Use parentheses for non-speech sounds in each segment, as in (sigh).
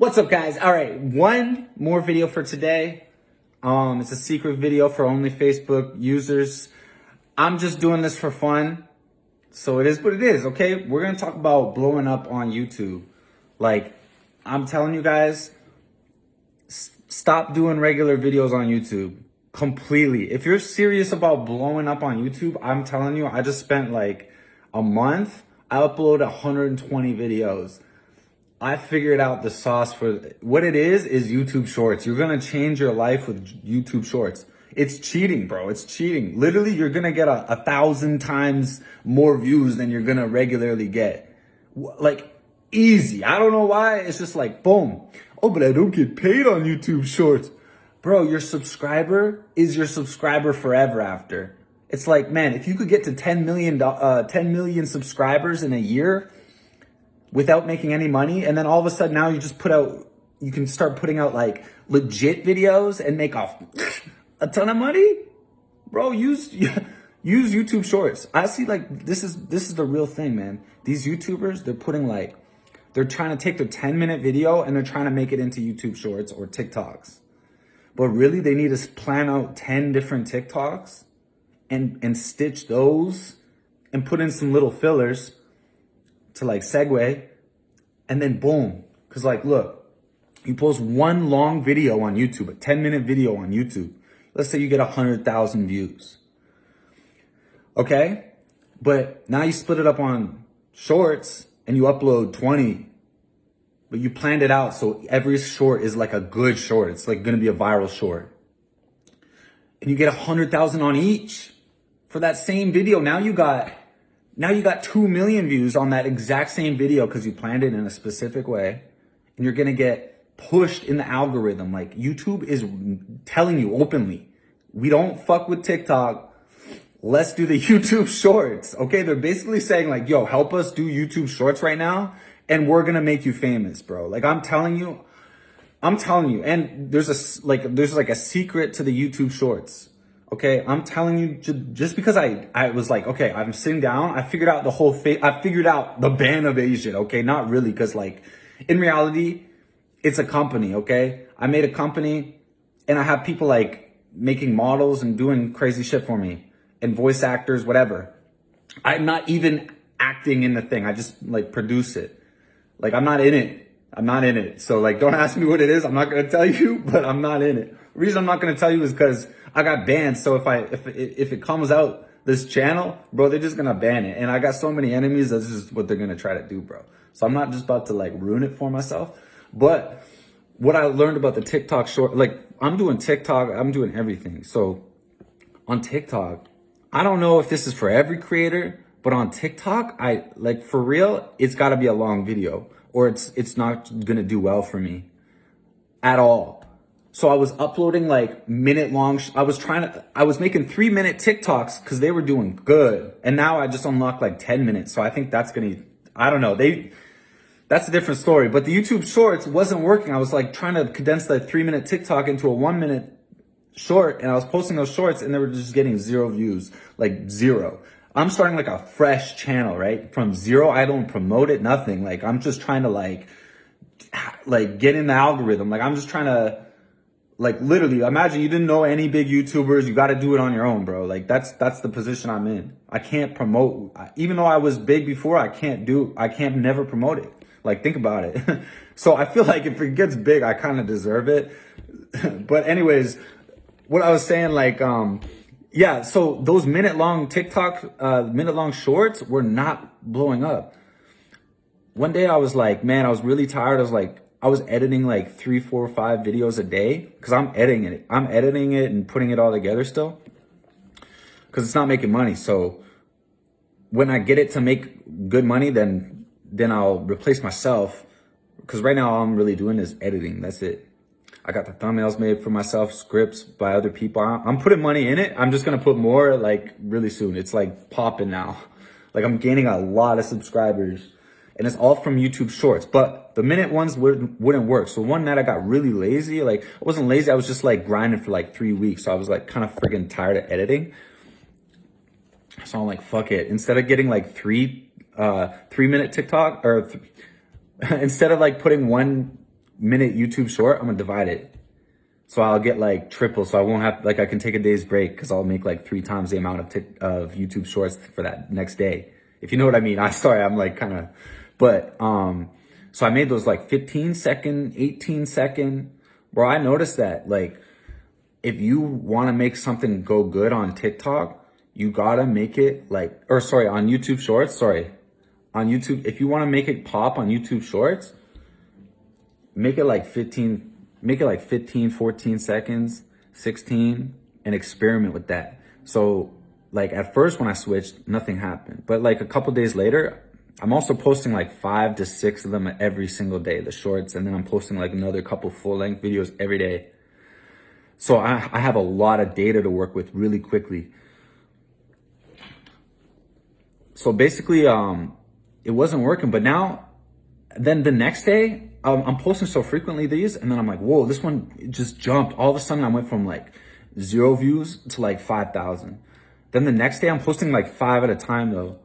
What's up guys? All right, one more video for today. Um, it's a secret video for only Facebook users. I'm just doing this for fun. So it is what it is, okay? We're gonna talk about blowing up on YouTube. Like, I'm telling you guys, stop doing regular videos on YouTube completely. If you're serious about blowing up on YouTube, I'm telling you, I just spent like a month. I upload 120 videos. I figured out the sauce for what it is is YouTube Shorts. You're gonna change your life with YouTube Shorts. It's cheating, bro. It's cheating. Literally, you're gonna get a, a thousand times more views than you're gonna regularly get. Like easy. I don't know why. It's just like boom. Oh, but I don't get paid on YouTube Shorts. Bro, your subscriber is your subscriber forever after. It's like, man, if you could get to 10 million, uh, 10 million subscribers in a year without making any money, and then all of a sudden now you just put out, you can start putting out like legit videos and make off a ton of money, bro, use, (laughs) use YouTube shorts. I see like, this is, this is the real thing, man. These YouTubers, they're putting like, they're trying to take their 10 minute video and they're trying to make it into YouTube shorts or TikToks. But really, they need to plan out 10 different TikToks and, and stitch those and put in some little fillers to like segue and then boom. Cause like, look, you post one long video on YouTube, a 10 minute video on YouTube. Let's say you get a hundred thousand views. Okay. But now you split it up on shorts and you upload 20 but you planned it out so every short is like a good short. It's like going to be a viral short. And you get a hundred thousand on each for that same video. Now you got, now you got 2 million views on that exact same video because you planned it in a specific way and you're going to get pushed in the algorithm. Like YouTube is telling you openly, we don't fuck with TikTok. Let's do the (laughs) YouTube shorts. Okay. They're basically saying like, yo, help us do YouTube shorts right now and we're gonna make you famous, bro. Like I'm telling you, I'm telling you, and there's a like there's like a secret to the YouTube Shorts. Okay, I'm telling you, just because I I was like, okay, I'm sitting down, I figured out the whole thing. I figured out the ban of Asian. Okay, not really, because like in reality, it's a company. Okay, I made a company, and I have people like making models and doing crazy shit for me, and voice actors, whatever. I'm not even acting in the thing. I just like produce it. Like I'm not in it. I'm not in it. So like, don't (laughs) ask me what it is. I'm not going to tell you, (laughs) but I'm not in it. The reason I'm not going to tell you is because I got banned. So if I, if, if it comes out this channel, bro, they're just to ban it. And I got so many enemies. That's just what they're to try to do, bro. So I'm not just about to like ruin it for myself. But what I learned about the TikTok short, like I'm doing TikTok, I'm doing everything. So on TikTok, I don't know if this is for every creator, but on TikTok, I like for real, it's got to be a long video or it's it's not going to do well for me at all. So I was uploading like minute long. I was trying to, I was making three minute TikToks because they were doing good. And now I just unlocked like 10 minutes. So I think that's going to, I don't know. They, that's a different story. But the YouTube shorts wasn't working. I was like trying to condense that three minute TikTok into a one minute short. And I was posting those shorts and they were just getting zero views, like zero. I'm starting like a fresh channel, right? From zero, I don't promote it, nothing. Like I'm just trying to like, like get in the algorithm. Like I'm just trying to, like literally, imagine you didn't know any big YouTubers. You got to do it on your own, bro. Like that's that's the position I'm in. I can't promote, even though I was big before. I can't do, I can't never promote it. Like think about it. (laughs) so I feel like if it gets big, I kind of deserve it. (laughs) but anyways, what I was saying, like um yeah, so those minute long TikTok, uh, minute long shorts were not blowing up. One day I was like, man, I was really tired. I was like, I was editing like three, four, five videos a day because I'm editing it. I'm editing it and putting it all together still because it's not making money. So when I get it to make good money, then then I'll replace myself because right now all I'm really doing is editing. That's it. I got the thumbnails made for myself, scripts by other people. I'm putting money in it. I'm just going to put more like really soon. It's like popping now. Like I'm gaining a lot of subscribers and it's all from YouTube shorts, but the minute ones wouldn't, wouldn't work. So one night I got really lazy. Like I wasn't lazy. I was just like grinding for like three weeks. So I was like kind of friggin' tired of editing. So I'm like, fuck it. Instead of getting like three, uh, three minute TikTok or th (laughs) instead of like putting one minute YouTube short, I'm gonna divide it. So I'll get like triple. So I won't have, like I can take a day's break because I'll make like three times the amount of, of YouTube shorts for that next day. If you know what I mean. (laughs) I'm sorry, I'm like kind of, but, um, so I made those like 15 second, 18 second, bro. I noticed that like, if you want to make something go good on TikTok, you gotta make it like, or sorry, on YouTube Shorts, sorry, on YouTube, if you want to make it pop on YouTube Shorts, make it like 15, make it like 15, 14 seconds, 16, and experiment with that. So like at first when I switched, nothing happened. But like a couple days later, I'm also posting like five to six of them every single day, the shorts, and then I'm posting like another couple full length videos every day. So I, I have a lot of data to work with really quickly. So basically, um, it wasn't working, but now, then the next day, um, I'm posting so frequently these, and then I'm like, whoa, this one just jumped. All of a sudden, I went from like zero views to like 5,000. Then the next day, I'm posting like five at a time though.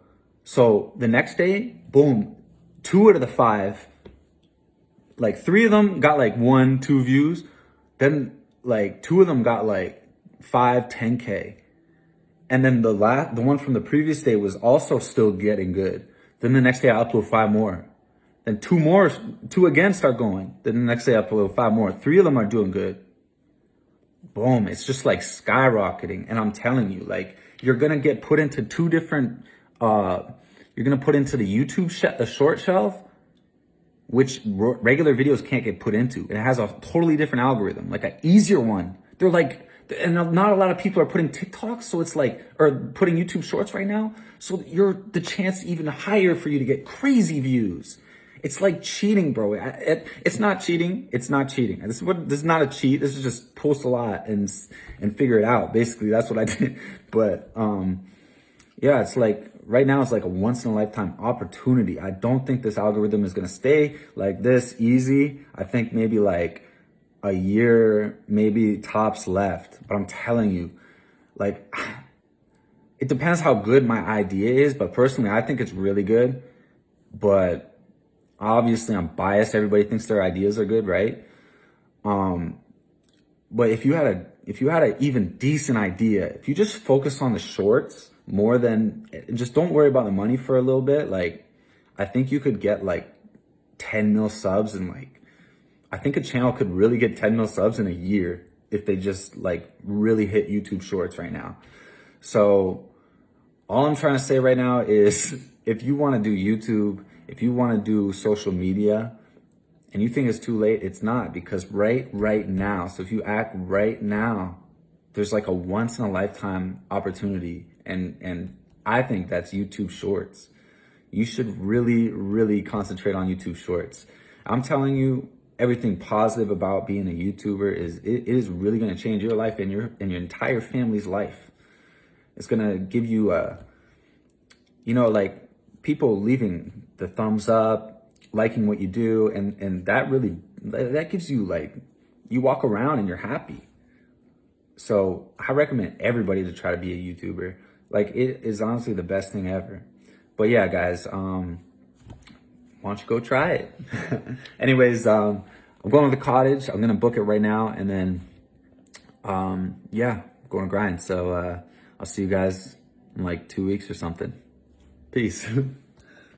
So the next day, boom, two out of the five, like three of them got like one, two views. Then like two of them got like five, 10K. And then the last, the one from the previous day was also still getting good. Then the next day I upload five more. Then two more, two again start going. Then the next day I upload five more. Three of them are doing good. Boom. It's just like skyrocketing. And I'm telling you, like, you're going to get put into two different, uh, you're going to put into the YouTube, sh- the short shelf, which regular videos can't get put into. It has a totally different algorithm, like an easier one. They're like, and not a lot of people are putting TikToks, so it's like, or putting YouTube shorts right now. So you're the chance even higher for you to get crazy views. It's like cheating, bro. It, it's not cheating. It's not cheating. This is what, this is not a cheat. This is just post a lot and, and figure it out. Basically, that's what I (laughs) did. But, um, yeah, it's like right now it's like a once in a lifetime opportunity. I don't think this algorithm is going to stay like this easy. I think maybe like a year, maybe tops left. But I'm telling you, like, (sighs) it depends how good my idea is. But personally, I think it's really good. But obviously, I'm biased. Everybody thinks their ideas are good, right? Um, but if you had a, if you had an even decent idea, if you just focus on the shorts more than, just don't worry about the money for a little bit. Like, I think you could get like 10 mil subs and like I think a channel could really get 10 mil subs in a year if they just like really hit YouTube shorts right now. So all I'm trying to say right now is (laughs) if you want to do YouTube, if you want to do social media and you think it's too late, it's not because right, right now. So if you act right now, there's like a once in a lifetime opportunity. And, and I think that's YouTube shorts. You should really, really concentrate on YouTube shorts. I'm telling you, everything positive about being a YouTuber is it, is really going to change your life and your and your entire family's life. It's going to give you a you know like people leaving the thumbs up, liking what you do and and that really that gives you like you walk around and you're happy. So, I recommend everybody to try to be a YouTuber. Like it is honestly the best thing ever. But yeah, guys, um why don't you go try it? (laughs) Anyways, um, I'm going to the cottage. I'm going to book it right now. And then, um, yeah, I'm going to grind. So, uh, I'll see you guys in like two weeks or something. Peace. (laughs)